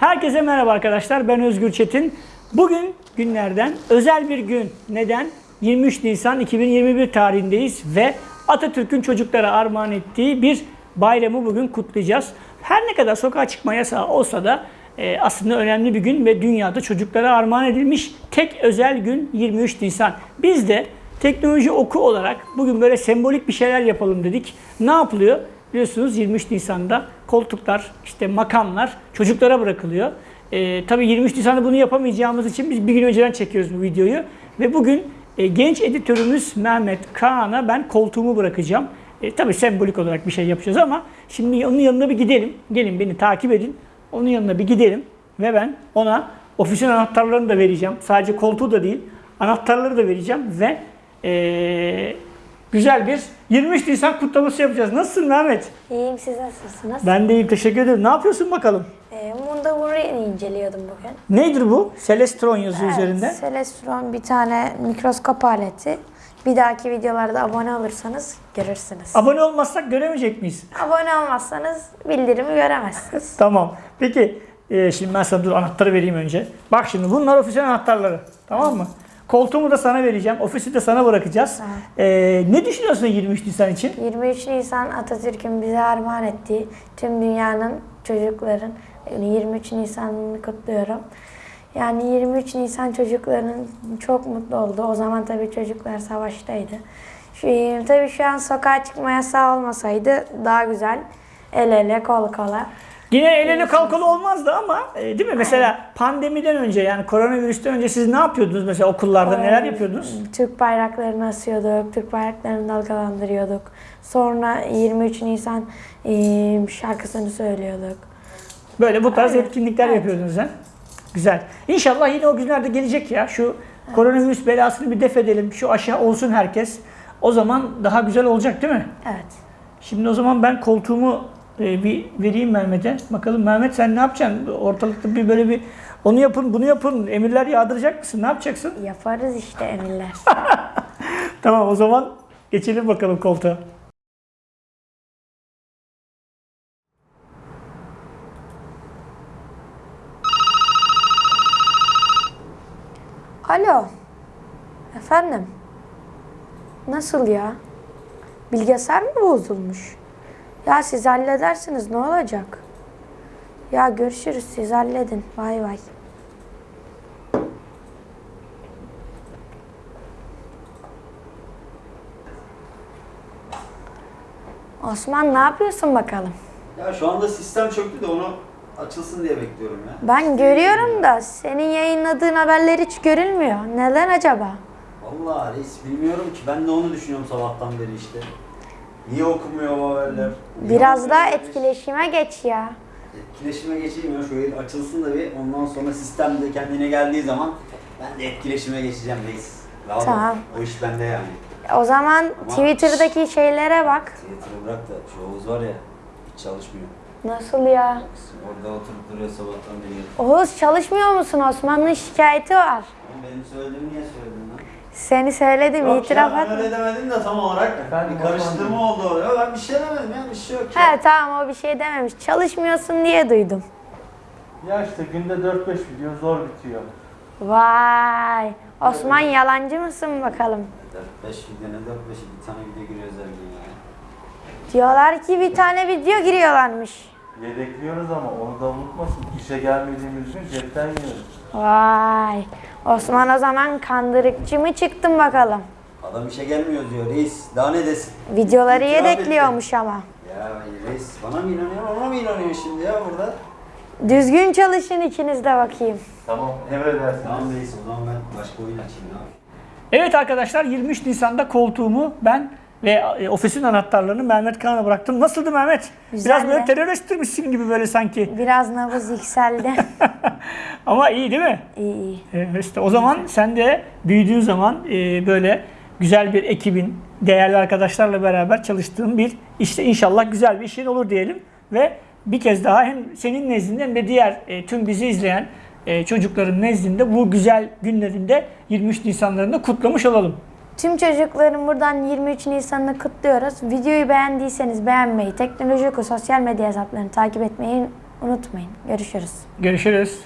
Herkese merhaba arkadaşlar. Ben Özgür Çetin. Bugün günlerden özel bir gün. Neden? 23 Nisan 2021 tarihindeyiz ve Atatürk'ün çocuklara armağan ettiği bir bayramı bugün kutlayacağız. Her ne kadar sokağa çıkma yasağı olsa da e, aslında önemli bir gün ve dünyada çocuklara armağan edilmiş tek özel gün 23 Nisan. Biz de teknoloji oku olarak bugün böyle sembolik bir şeyler yapalım dedik. Ne yapılıyor? Biliyorsunuz 23 Nisan'da koltuklar, işte makamlar çocuklara bırakılıyor. Ee, tabii 23 Nisan'da bunu yapamayacağımız için biz bir gün önceden çekiyoruz bu videoyu. Ve bugün e, genç editörümüz Mehmet Kaan'a ben koltuğumu bırakacağım. E, tabii sembolik olarak bir şey yapacağız ama şimdi onun yanına bir gidelim. Gelin beni takip edin. Onun yanına bir gidelim ve ben ona ofisin anahtarlarını da vereceğim. Sadece koltuğu da değil, anahtarları da vereceğim ve e, güzel bir 23 Nisan kutlaması yapacağız. Nasılsın Mehmet? İyiyim siz nasılsınız? Ben de iyiyim teşekkür ederim. Ne yapıyorsun bakalım? Ee, Munda Vurri'ni inceliyordum bugün. Nedir bu? Celestron yazıyor üzerinde. Celestron bir tane mikroskop aleti. Bir dahaki videolarda abone olursanız görürsünüz. Abone olmazsak göremeyecek miyiz? abone olmazsanız bildirimi göremezsiniz. Tamam. Peki e, şimdi ben sana dur anahtarı vereyim önce. Bak şimdi bunlar ofisin anahtarları. Tamam mı? Koltuğumu da sana vereceğim. Ofisi de sana bırakacağız. Tamam. E, ne düşünüyorsun 23 Nisan için? 23 Nisan Atatürk'ün bize armağan ettiği tüm dünyanın çocukların yani 23 Nisan'ını kutluyorum. Yani 23 Nisan çocukların çok mutlu oldu. O zaman tabii çocuklar savaştaydı. Şu, tabii şu an sokağa çıkma yasağı olmasaydı daha güzel. El ele kol kola. Yine el ele kalkalı olmazdı ama e, değil mi? Mesela pandemiden önce yani koronavirüsten önce siz ne yapıyordunuz mesela okullarda neler yapıyordunuz? Türk bayraklarını asıyorduk, Türk bayraklarını dalgalandırıyorduk. Sonra 23 Nisan e, şarkısını söylüyorduk. Böyle bu tarz Aynen. etkinlikler Evet. yapıyordunuz ha? Güzel. İnşallah yine o günlerde gelecek ya. Şu koronavirüs belasını bir def edelim. Şu aşağı olsun herkes. O zaman daha güzel olacak değil mi? Evet. Şimdi o zaman ben koltuğumu e, bir vereyim Mehmet'e. Bakalım Mehmet sen ne yapacaksın? Ortalıkta bir böyle bir onu yapın, bunu yapın. Emirler yağdıracak mısın? Ne yapacaksın? Yaparız işte emirler. Tamam o zaman geçelim bakalım koltuğa. Alo. Efendim. Nasıl ya? Bilgisayar mı bozulmuş? Ya siz halledersiniz ne olacak? Ya görüşürüz siz halledin. Bay bay. Osman ne yapıyorsun bakalım? Ya şu anda sistem çöktü de onu açılsın diye bekliyorum ya. Ben görüyorum da senin yayınladığın haberler hiç görülmüyor. Neden acaba? Vallahi reis bilmiyorum ki ben de onu düşünüyorum sabahtan beri işte. Niye okumuyor bu haberler? Biraz daha etkileşime geç ya. Etkileşime geçeyim ya şöyle açılsın da bir ondan sonra sistem de kendine geldiği zaman ben de etkileşime geçeceğim reis. Rahat ol. Tamam. O iş bende yani. O zaman Ama- Twitter'daki şeylere bak. Twitter'ı bırak da şu Oğuz var ya hiç çalışmıyor. Nasıl ya? Orada oturup duruyor sabahtan beri. Oğuz çalışmıyor musun? Osman'ın şikayeti var. Oğlum benim söylediğimi niye söyledin lan? Seni söyledim Yok itiraf ya etme. öyle demedim de tam olarak Efendim, bir karıştırma oldu oraya. Ben bir şey demedim ya bir şey yok ya. He tamam o bir şey dememiş. Çalışmıyorsun diye duydum. Ya işte günde 4-5 video zor bitiyor. Vay. Osman yalancı mısın bakalım? 4-5 video ne 4-5 bir tane video giriyoruz her gün ya. Diyorlar ki bir tane video giriyorlarmış. Yedekliyoruz ama onu da unutmasın. İşe gelmediğimiz gün cepten yiyoruz. Vay. Osman o zaman kandırıkçı mı çıktın bakalım? Adam işe gelmiyor diyor reis. Daha ne desin? Videoları İtiraf yedekliyormuş ama. Ya reis bana mı inanıyor ona mı inanıyor şimdi ya burada? Düzgün çalışın ikiniz de bakayım. Tamam emredersiniz. Tamam reis o zaman ben başka oyun açayım ne yapayım? Evet arkadaşlar 23 Nisan'da koltuğumu ben ve e, ofisin anahtarlarını Mehmet Kaan'a bıraktım. Nasıldı Mehmet? Biraz Güzeldi. böyle teröristtirmişsin gibi böyle sanki. Biraz nabız yükseldi. Ama iyi değil mi? iyi iyi. Evet, işte o zaman sen de büyüdüğün zaman e, böyle güzel bir ekibin, değerli arkadaşlarla beraber çalıştığın bir işte inşallah güzel bir işin olur diyelim. Ve bir kez daha hem senin nezdinde hem de diğer e, tüm bizi izleyen e, çocukların nezdinde bu güzel günlerinde 23 Nisanlarında kutlamış olalım. Tüm çocukların buradan 23 Nisan'ını kutluyoruz. Videoyu beğendiyseniz beğenmeyi, Teknoloji Oku sosyal medya hesaplarını takip etmeyi unutmayın. Görüşürüz. Görüşürüz.